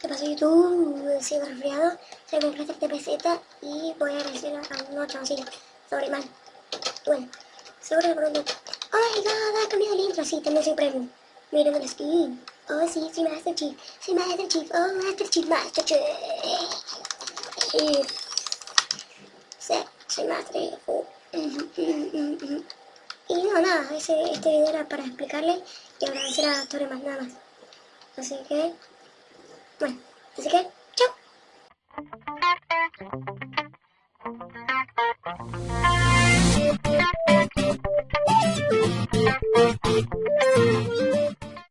¿Qué pasó YouTube? Sigo resfriado, se me presta este peseta y voy a agradecer a unos chaboncillos sobre mal. Bueno, que pregunto, oh my god, ha cambiado el intro, sí, también soy premium. Miren el skin. Oh sí, soy Master Chief, soy Master Chief, oh Master Chief, Master Chief. Sí, soy Master Chief. Oh. Y no, nada, ese, este video era para explicarle y agradecer a Torre más nada más. Así que, bueno, así que, chao.